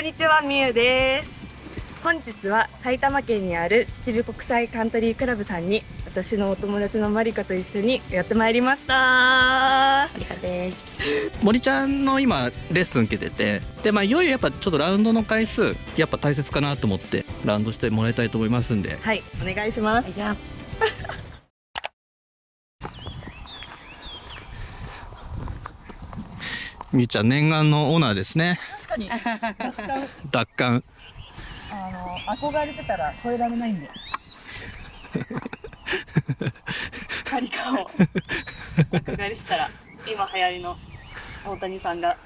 んにちは、みゆです。本日は埼玉県にある秩父国際カントリークラブさんに私のお友達のマリカと一緒にやってまいりました。マリカです。森ちゃんの今レッスン受けててでまあいよいよやっぱちょっとラウンドの回数やっぱ大切かなと思ってラウンドしてもらいたいと思いますんではい、お願いします。じゃあ みゆちゃん念願のオーナーですねに、奪還あの憧れてたら超えられないんで。マリカを憧れてたら今流行りの大谷さんが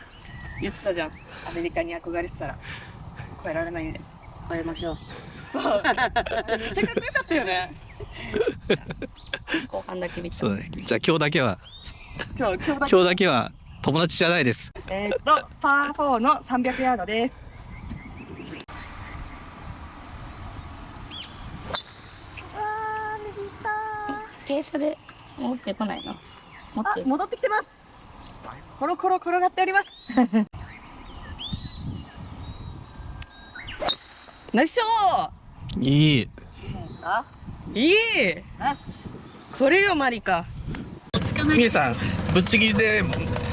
言ってたじゃん。アメリカに憧れてたら超えられないんで。超えましょうそう。めっちゃかっこよかったよね。後半だけ見たそうねじゃあ今日だけは今日だけは友達じゃないです。えーっとパー4の300ヤードです。わー右傾斜で持ってこないの？戻ってきてます。コロコロ転がっております。ナイスショいい。あーいい。ナス。これよマリカ。みゆさんぶっちぎりで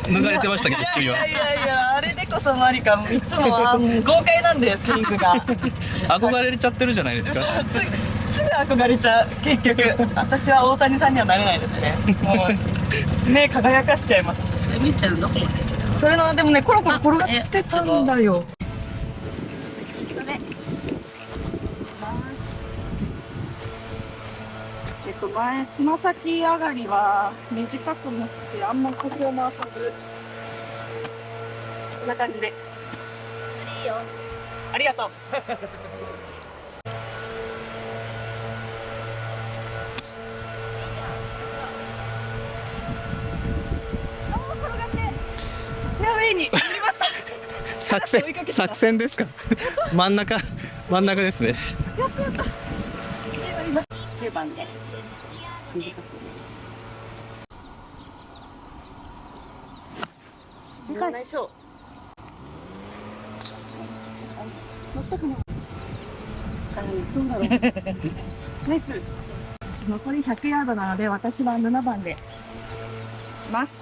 脱がれてましたけどいやいやいやあれでこそマリカいつもは豪快なんでスイングが。憧れちゃってるじゃないですか。すぐすぐ憧れちゃう結局。私は大谷さんにはなれないですね。もう目輝かしちゃいます。みっちゃんどこまで来たそれのでもねコロコロ転がってたんだよと前つま先上がりは短く持ってあんま腰を回さず。こんな感じで。いいよありがとう作戦作戦ですか？真ん中真ん中ですね9番で。短く乗らない。しょ乗ったかなあどうだろうナイス残り100ヤードなので私は7番でいます。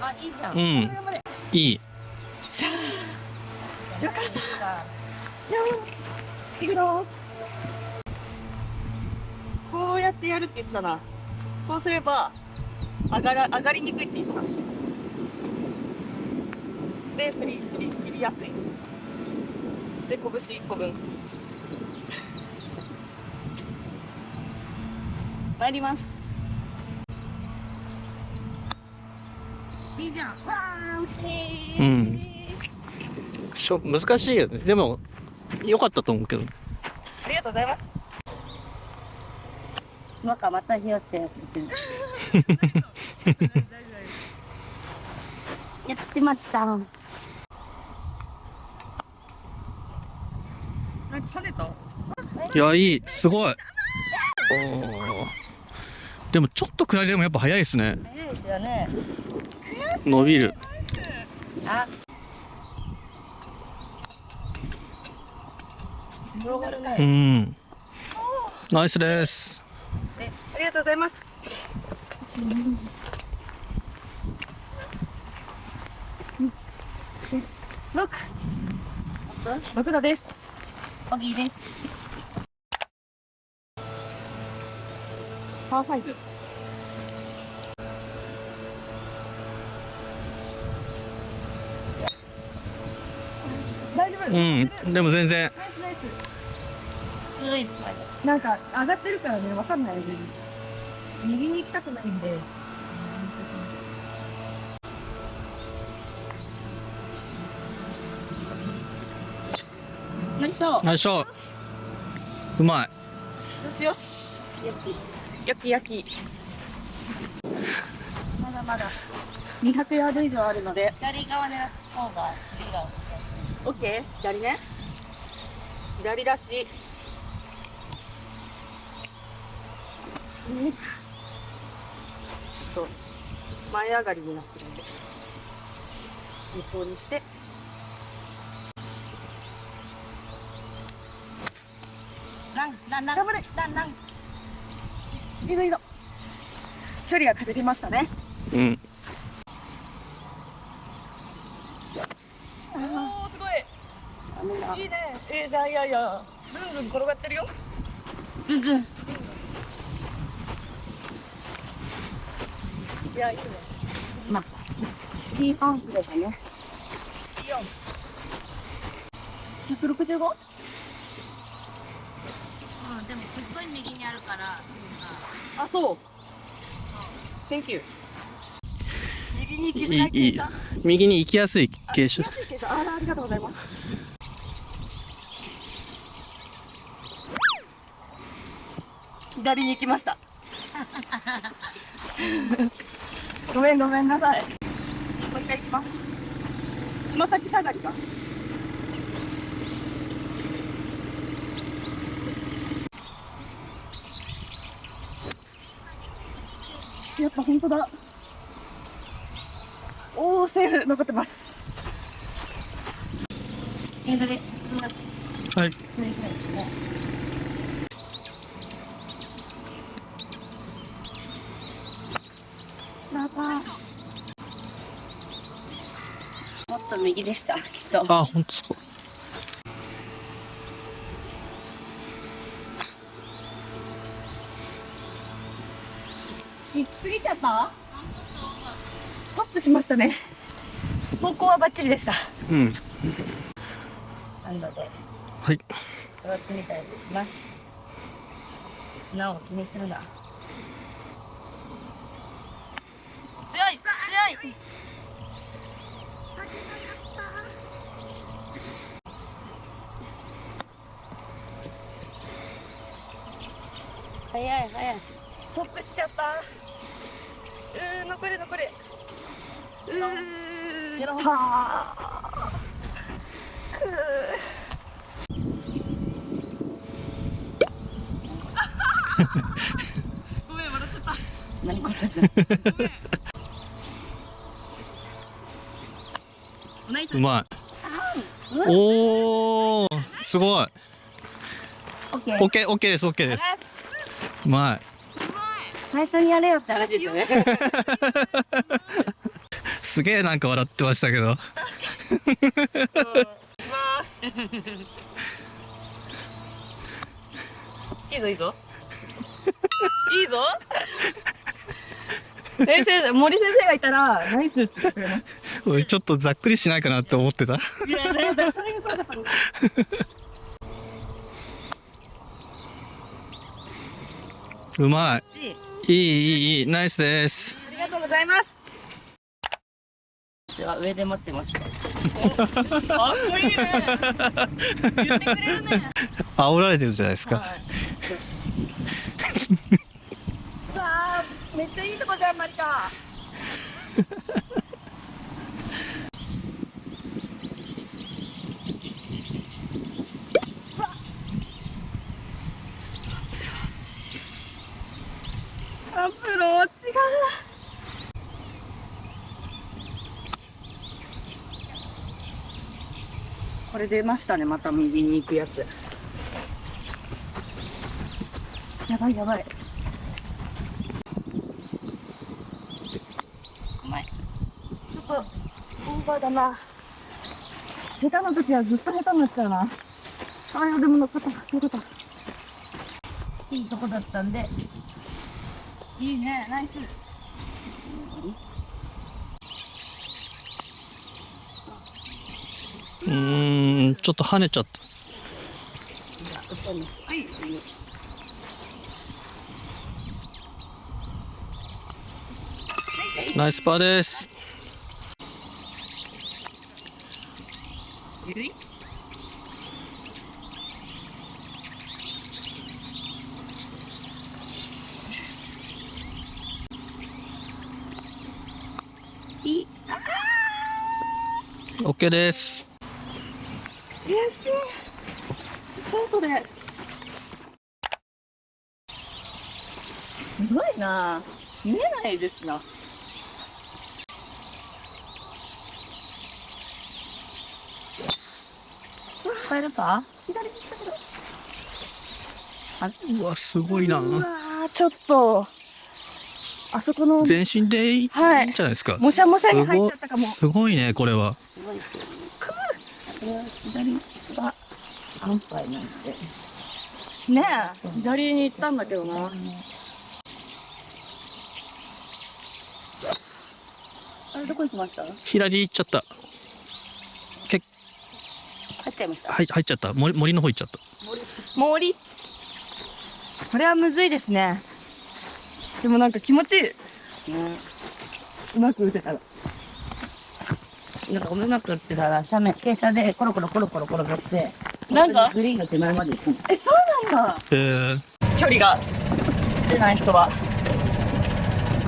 あいいじゃんうん。いいしゃーよかった。よし。行くぞこうやってやるって言ってたな。こうすれば上がら上がりにくいって言ってた。で振り振り振りやすい。で拳1個分。参ります。いいじゃんわーうん。しょ難しいよねでも良かったと思うけどありがとうございますなんかまたひよってやってる。やってました。なんか跳ねたいやいい。すごい。おー。でもちょっと下りでもやっぱ速いですね。早いですよね伸びる。あ転がるうねん。ナイスです。ありがとうございます。六。六度です。オギーです。パーファイブうんでも全然。なんか上がってるからねわかんない右に行きたくないんで。何しよう？ナイスショットうまい。よしよし。焼き焼き。まだまだ。200ヤード以上あるので。左側狙った方が次がオッケー左ね。左だし。と前上がりになってるんで向こうにして。ランランラン。頑張れ。ランラン。いいのいいの距離が稼ぎましたね。うんおおすごいいいねえー、いやいや。ずんずん転がってるよ。ズンズン。いやいいね。まあいいパンツでしたね。いいよ。165? うんでもすっごい右にあるから。あそう。Thank you 右に行きづいいいい。らい傾斜右に行きやすい傾斜あありがとうございます左に行きました。ごめんごめんなさい。もう一回行きます。つま先下がりがやっぱ本当だ。おおセーフ。残ってます。エンドではいと右でしたきっと。あ本当そう行き過ぎちゃったトップしましたね。方向はバッチリでした。うん。ではい。みたいにいきます。砂を気にするな。強い強い早い早い。トップしちゃった。うー残れ残れ。うーやろう。たー。くー。ごめん笑っちゃった。何これうまい。うん。おおすごい。オッケー。オッケーですオッケーですうまい。最初にやれよって話ですよね。すげえなんか笑ってましたけど。いいぞいいぞ。いいぞ。先生森先生がいたらナイスってくれます。俺ちょっとざっくりしないかなって思ってたいやねそれが怖かったのうまい。い。いいいいいナイスです。ありがとうございます。私は上で持ってました かっこいいね。言ってくれるね。煽られてるじゃないですか。さあめっちゃいいとこじゃんマリカアプローチがこれ出ましたねまた右に行くやつやばいやばい。うまいちょっとオーバーだな。下手な時はずっと下手になっちゃうな。あ、いやでも乗っかった。よかった。いいとこだったんでいいね。ナイス。うーんちょっと跳ねちゃった。はい。ナイスパーですゆるいいい。OK です悔しい。ショートで。すごいな。見えないですな。帰るか？左に行ったけど。あうわすごいうなちょっとあそこの全身でいいんじゃはいないですか、もしゃもしゃに入っちゃったかも。すごいねこれはすごいですよね。これは左が安牌なんで。ねえ左に行ったんだけどな。あれどこ行きました？左行っちゃった。入っちゃいました？はい入っちゃった。森森の方行っちゃった。森？これはむずいですねでもなんか気持ちいい。ね。うまく打てたらなんかうまくってたら斜面、傾斜でコロコロコロコロ転がって、なんか？グリーンが手前まで行く。の。えそうなんだ。えー、距離が出ない人は。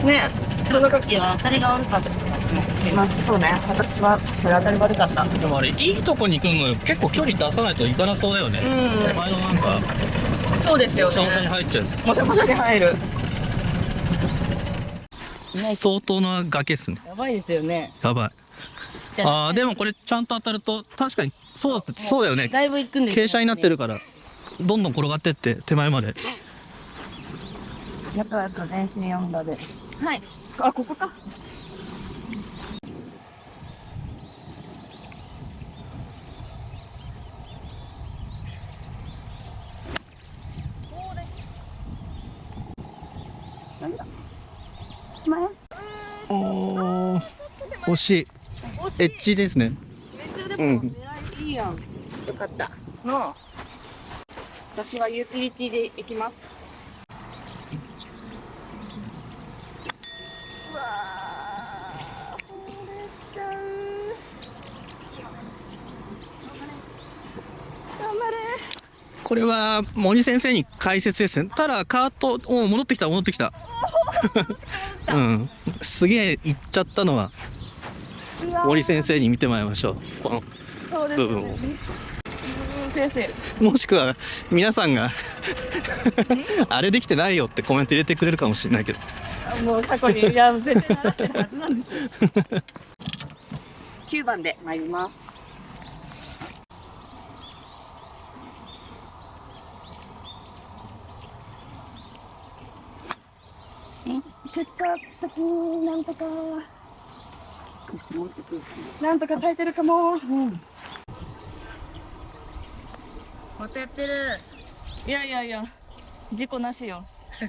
ねその時は当たりが悪かった。まあそうね。私は確かに当たり悪かった。でもあれいいとこに行くの結構距離出さないといかなそうだよね、うん。手前のなんかそうですよシャンシャにね入っちゃう。やもしゃもしゃに入る。つ相当な崖っすね。やばいですよね。やばい。あーでもこれちゃんと当たると確かにそうだそうだよね。だいぶ行くんですよ傾斜になってるからどんどん転がってって手前まで。やっぱやっぱ全身4度で。はい。あここか。なんだ？おー。惜しい。惜しい。エッジですね。めっちゃでうん。も狙いいいやん、よかった。の私はユーティリティで行きます。うわー。そうでしちゃう頑張れ。これは森先生に解説ですね。ただカートお戻ってきた戻ってきたうん。すげえ行っちゃったのは森先生に見てもらいましょう。このそうですね。部分を。うん悔しい。もしくは皆さんがあれできてないよってコメント入れてくれるかもしれないけど。あもう過去にいや絶対習ってるはずなんですよ。9番で参ります結果的になんとかなんとか耐えてるかも、な。またやってる。いやいやいや事故なしよ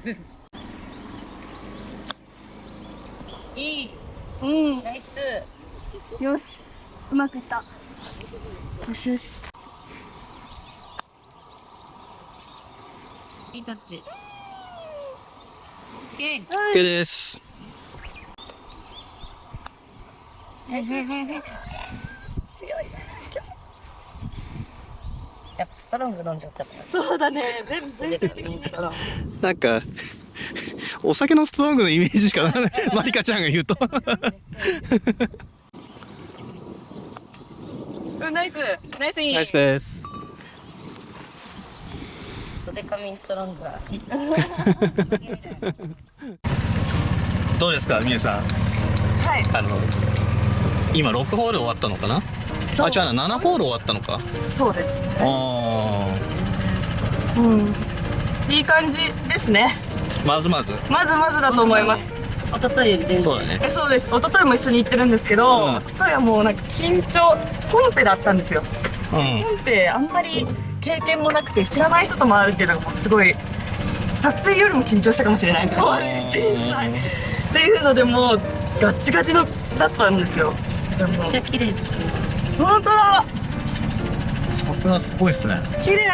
いい。うんナイス。よしうまくいったよしよしいいタッチ。OK です。強いねやっぱストロング飲んじゃったから。そうだね。全部全で部かいストロング。なんかお酒のストロングのイメージしかない。マリカちゃんが言うと。うんナイス。ナイスイン。ナイスですドデカミンストロングが。どうですかみゆさん。はい。あの今6ホール終わったのかな？そう。あ違うな7ホール終わったのか？そうですね。あうん。いい感じですね。ーまずまず。まずまずだと思います。一昨日より全然。そうだね。えそうです。一昨日も一緒に行ってるんですけど、うん。一昨日はもうなんか緊張コンペだったんですよ。うん。コンペあんまり経験もなくて知らない人と回るっていうのがもうすごい撮影よりも緊張したかもしれない小さい。っていうのでもうガッチガチのだったんですよ。めっちゃ綺麗。本当だ。桜すごいっすね。綺麗